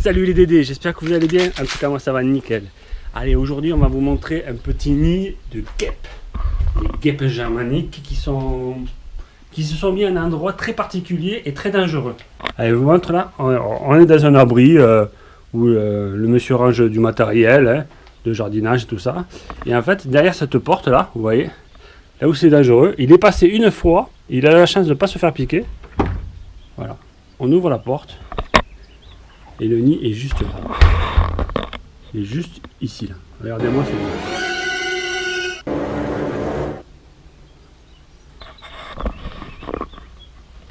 Salut les Dédés, j'espère que vous allez bien. En tout cas, moi ça va nickel. Allez, aujourd'hui, on va vous montrer un petit nid de guêpes. Des guêpes germaniques qui se sont mis à un endroit très particulier et très dangereux. Allez, je vous montre là, on est dans un abri euh, où euh, le monsieur range du matériel, hein, de jardinage et tout ça. Et en fait, derrière cette porte là, vous voyez, là où c'est dangereux, il est passé une fois, il a la chance de ne pas se faire piquer. Voilà, on ouvre la porte et le nid est juste là. Il est juste ici là. Regardez-moi, c'est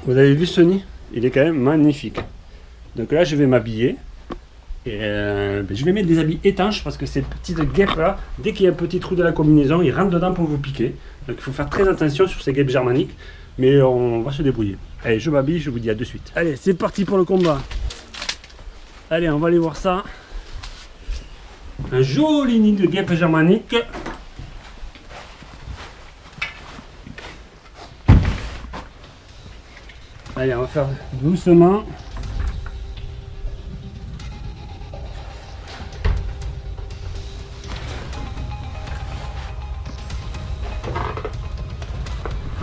Vous avez vu ce nid? Il est quand même magnifique. Donc là, je vais m'habiller. Et euh, ben, je vais mettre des habits étanches parce que ces petites guêpes là, dès qu'il y a un petit trou de la combinaison, ils rentrent dedans pour vous piquer. Donc il faut faire très attention sur ces guêpes germaniques. Mais on va se débrouiller. Allez, je m'habille, je vous dis à de suite. Allez, c'est parti pour le combat. Allez, on va aller voir ça. Un joli nid de guêpes germaniques. Allez, on va faire doucement.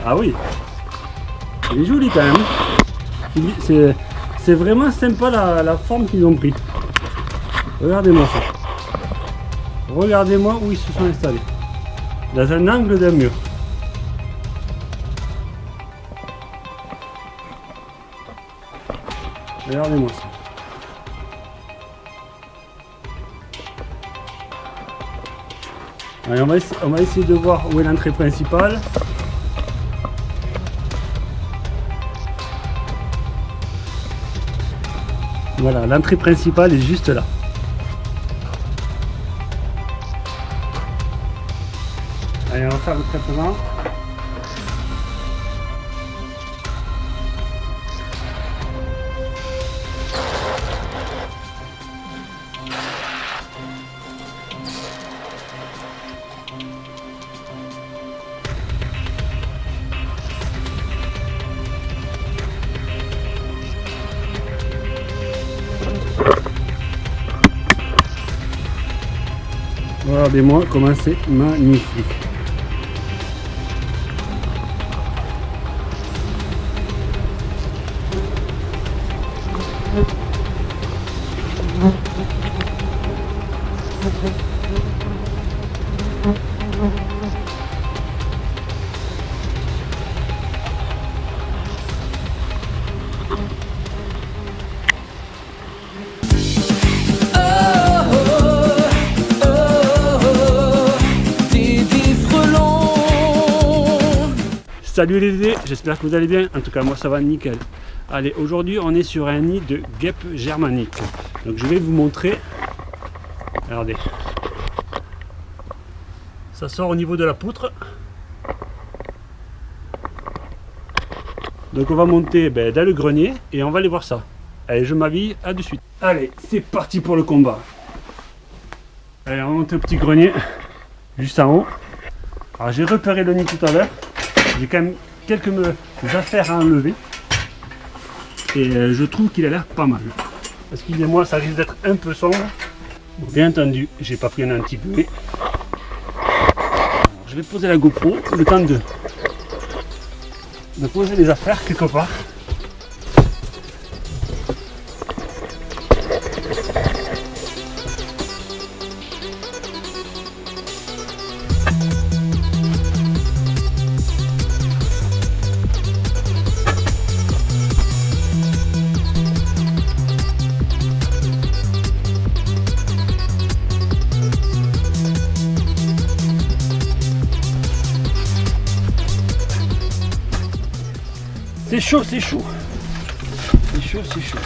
Ah oui, il est joli quand même. C'est vraiment sympa la, forme qu'ils ont pris. Regardez-moi ça. Regardez-moi où ils se sont installés. Dans un angle d'un mur. Regardez-moi ça. Allez, on va essayer de voir où est l'entrée principale. Voilà, l'entrée principale est juste là. Allez, on va faire le traitement. Regardez-moi comment c'est magnifique. Salut les dés, j'espère que vous allez bien. En tout cas, moi ça va nickel. Allez, aujourd'hui on est sur un nid de guêpes germaniques. Donc je vais vous montrer. Regardez. Ça sort au niveau de la poutre. Donc on va monter ben, dans le grenier et on va aller voir ça. Allez, je m'habille, à de suite. Allez, c'est parti pour le combat. Allez, on monte au petit grenier, juste en haut. Alors j'ai repéré le nid tout à l'heure. J'ai quand même quelques affaires à enlever. Et euh, je trouve qu'il a l'air pas mal. Excusez-moi, ça risque d'être un peu sombre. bien entendu, j'ai pas pris un anti peu. Je vais poser la GoPro, le temps de, de poser les affaires quelque part. Chaud, c'est chaud. C'est chaud, c'est chaud.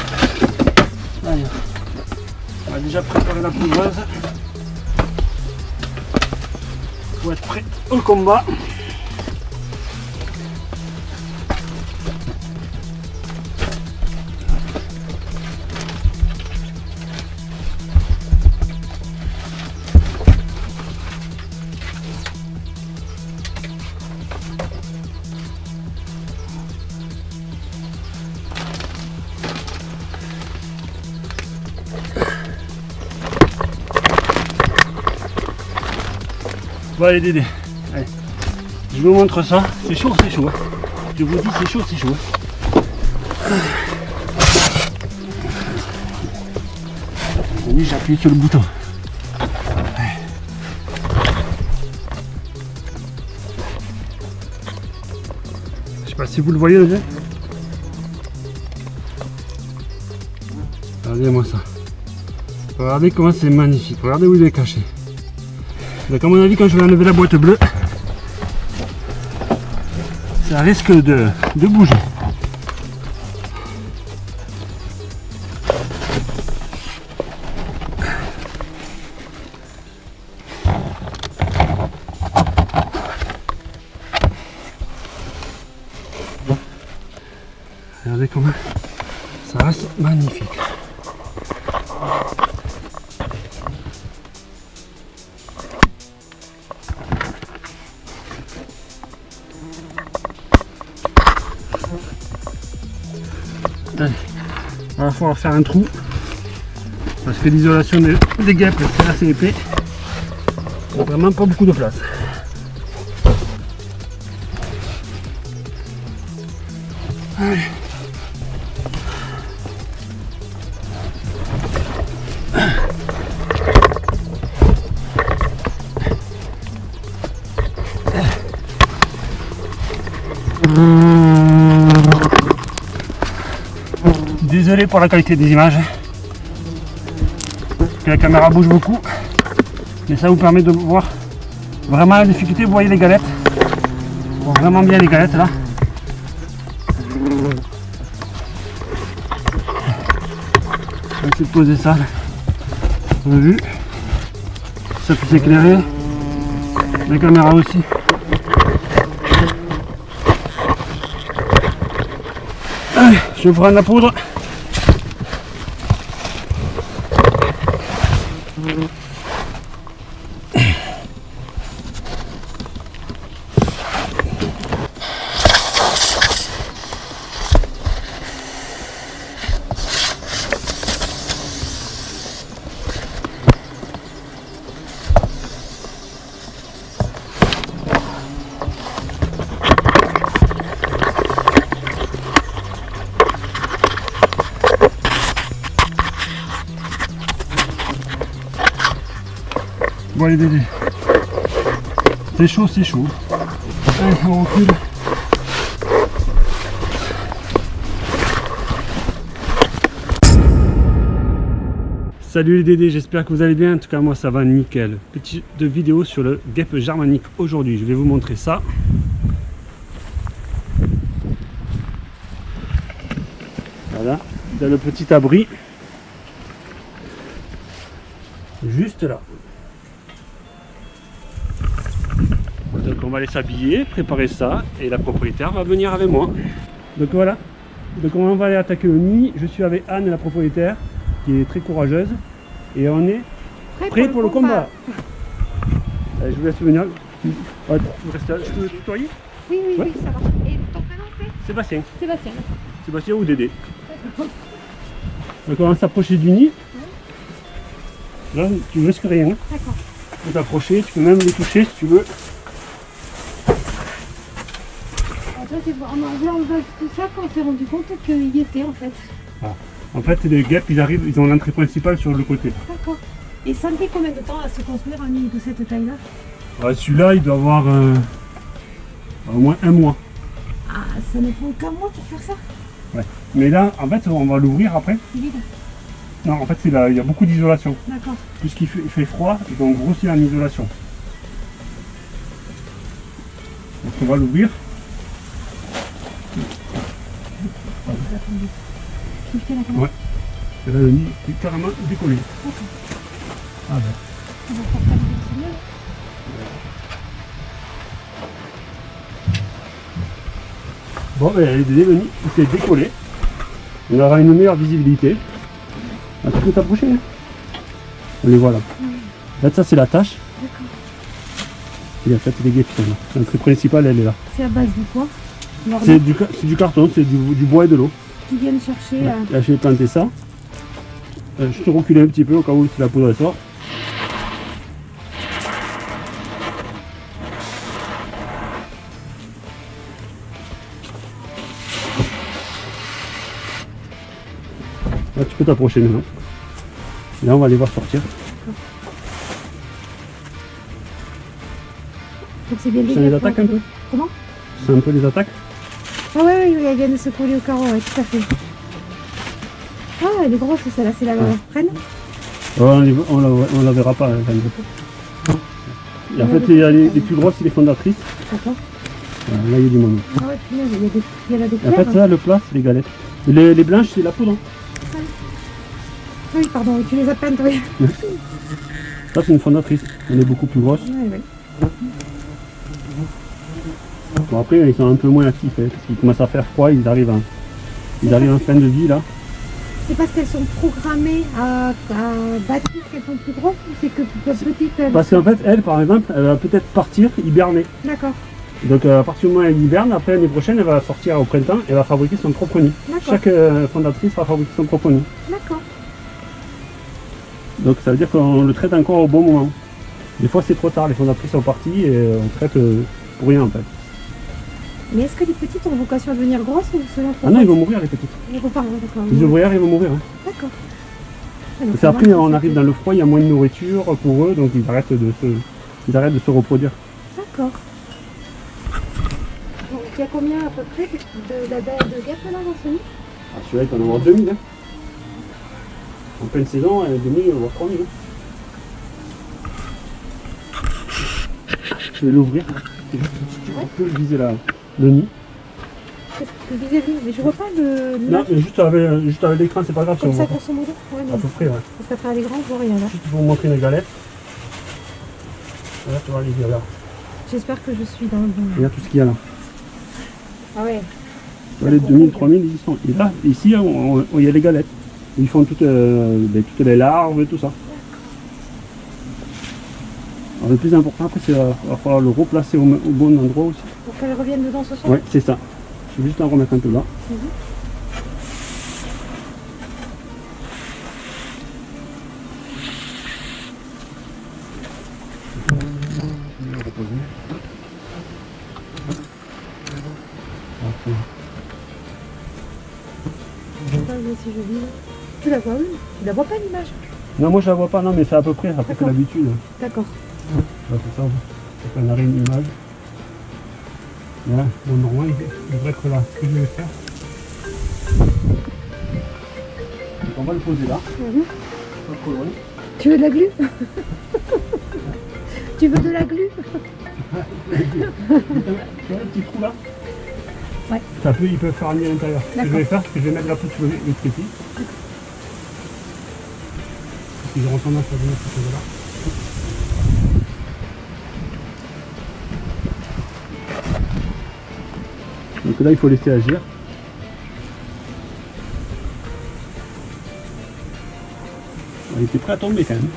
On va déjà préparer la poudreuse pour être prêt au combat. Allez Dédé, allez. je vous montre ça. C'est chaud, c'est chaud. hein. Je vous dis c'est chaud, c'est chaud. hein. J'ai appuyé sur le bouton. Je sais pas si vous le voyez déjà. Regardez-moi ça. Regardez comment c'est magnifique. Regardez où il est caché. Donc à mon avis, quand je vais enlever la boîte bleue, ça risque de, de bouger. Regardez comment ça reste magnifique. On va falloir faire un trou parce que l'isolation des, des guêpes c'est assez épais. Il a vraiment pas beaucoup de place. Allez. Désolé pour la qualité des images. Que la caméra bouge beaucoup. Mais ça vous permet de voir vraiment la difficulté. Vous voyez les galettes. Vraiment bien les galettes là. On va ça. Vu? Ça peut s'éclairer. La caméra aussi. Je prendre la poudre. Bon allez Dédé. C'est chaud, c'est chaud. Salut les Dédés, j'espère que vous allez bien. En tout cas, moi ça va nickel. Petite vidéo sur le guêpe germanique aujourd'hui. Je vais vous montrer ça. Voilà, dans le petit abri. Juste là. Donc on va aller s'habiller, préparer ça et la propriétaire va venir avec moi. Donc voilà. Donc on va aller attaquer le nid. Je suis avec Anne, la propriétaire, qui est très courageuse. Et on est prêt pour, le combat. Allez, je vous laisse venir. Ouais, vous restez là. Je peux tutoyer? Oui, oui, Ouais. oui, ça va. Et ton prénom c'est? Sébastien. Sébastien. Sébastien ou Dédé. Donc on va s'approcher du nid. Là, tu ne risques rien. D'accord. Tu peux t'approcher, tu peux même les toucher si tu veux. Alors ça, c'est vraiment bien en bas tout ça qu'on s'est rendu compte qu'il y était en fait. En fait, les guêpes, ils arrivent, ils ont l'entrée principale sur le côté. D'accord. Et ça me fait combien de temps à se construire un nid de cette taille-là? Ouais, Celui-là, il doit avoir euh, au moins un mois. Ah, ça ne prend qu'un mois pour faire ça Mais là, en fait, on va l'ouvrir après. C'est vide. Non, en fait, là, il y a beaucoup d'isolation. D'accord. Puisqu'il fait, fait froid, ils vont grossir en isolation. Donc on va l'ouvrir. Tu fais la Ouais. Et là, le nid est carrément décollé. Ah ben. On va faire ça avec le signal. Bon, ben, les Dédé, le nid, il s'est décollé. On aura une meilleure visibilité. Ah, tu peux t'approcher hein On les voit là. En fait, ça, c'est la tâche. D'accord. Et en fait, sont là. L'entrée principale, elle est là. C'est à base de quoi? C'est du, carton, c'est du, bois et de l'eau. Qui viennent chercher... Là, je vais planter ça. Euh, je te recule un petit peu au cas où tu la poudre sort. Là, tu peux t'approcher maintenant. Là, on va les voir sortir. Donc, bien les attaque un peu Comment C'est un peu les attaques ah ouais, ouais, ouais, elle vient de se coller au carreau, ouais, tout à fait. Ah, elle est grosse celle-là, c'est la Ouais. reine on, les- on la, on la verra pas. hein. Et en fait, il y a les, les plus grosses, c'est les fondatrices. D'accord. Là, il y a du monde. Ah ouais, il y a des, il y en a des Et en claires. fait, ça, le plat, c'est les galettes. Et les, les blanches, c'est la poudre. Ah oui, pardon, tu les as peintes, oui. Ça, c'est une fondatrice. Elle est beaucoup plus grosse. Ouais, ouais. Bon, après, ils sont un peu moins actifs. hein, parce qu'ils commencent à faire froid. Ils arrivent, en- ils arrivent en fin de vie, là. C'est parce qu'elles sont programmées à, à bâtir qu'elles sont plus grosses ou c'est que petites elles Parce qu'en fait, elle, par exemple, elle va peut-être partir, hiberner. D'accord, Donc, euh, à partir du moment où elle hiberne, après l'année prochaine, elle va sortir au printemps et elle va fabriquer son propre nid. d'accord, Chaque euh, fondatrice va fabriquer son propre nid. d'accord. Donc ça veut dire qu'on le traite encore au bon moment. Des fois c'est trop tard, les fondatrices sont parties et euh, on traite euh, pour rien en fait. Mais est-ce que les petites ont vocation à devenir grosses ou selon Ah non, ils vont mourir les petites. Ils ouais, d'accord. Les ouvrières ils vont mourir. hein. D'accord. Parce qu'après on arrive dans le froid, il y a moins de nourriture pour eux, donc ils arrêtent de se, ils arrêtent de se reproduire. D'accord. Donc il y a combien à peu près de- d'abeilles de, guêpes là dans ce nid? Ah, celui-là il peut en avoir 2000. Hein. En pleine saison, euh, 2000, voire 3000. hein. Je vais l'ouvrir. Si tu peux viser la, le nid. Vis-à-vis Mais je vois pas le. Non, l'image. mais juste avec, juste avec l'écran, c'est pas grave Comme ça, grosso modo Ouais, À non. peu près, ouais. Parce qu'à travers grands, je vois rien là. Juste pour vous montrer les galettes. Là, tu vois les. J'espère que je suis dans le bon. Regarde tout ce qu'il y a là. Ah ouais. Tu vois, les 2000, 3000, ils y sont. Et là, ici, il y a les galettes. Ils font toutes, euh, ben, toutes les larves et tout ça. Alors, le plus important, après, c'est euh, va falloir le replacer au, au bon endroit aussi. Pour qu'elles reviennent dedans ce soir Ouais, c'est ça. Je vais juste en remettre un peu là. Je si vis là. Tu la vois oui Tu la vois pas l'image? Non, moi je la vois pas, non, mais c'est à peu près, après c'est D'accord. l'habitude. D'accord. Ça, c'est qu'on arrive une image. Là, bon, normalement, il il devrait être là. Ce que je vais faire, qu'on va le poser là, Mhm. pas trop loin. Tu veux de la glu? Tu veux de la glu? Tu vois le petit trou là? Ouais. Ça peut, ils peuvent faire un nid à l'intérieur. Ce que je vais faire, c'est que je vais mettre la poutre sur le, le trépied. Parce qu'ils auront tendance à venir ce côté-là. Donc là, il faut laisser agir. Il était prêt à tomber quand même.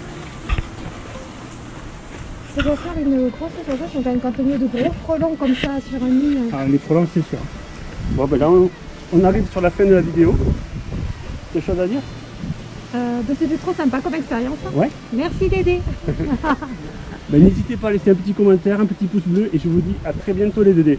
Ça doit faire une grosse sensation quand quand on met de gros frelons comme ça sur un nid. Ah, les problèmes, c'est sûr. Bon, ben là, on, on arrive sur la fin de la vidéo. Quelque chose à dire? Euh, ben, C'était trop sympa comme expérience. hein. Ouais. Merci Dédé. Ben, N'hésitez pas à laisser un petit commentaire, un petit pouce bleu et je vous dis à très bientôt les Dédés.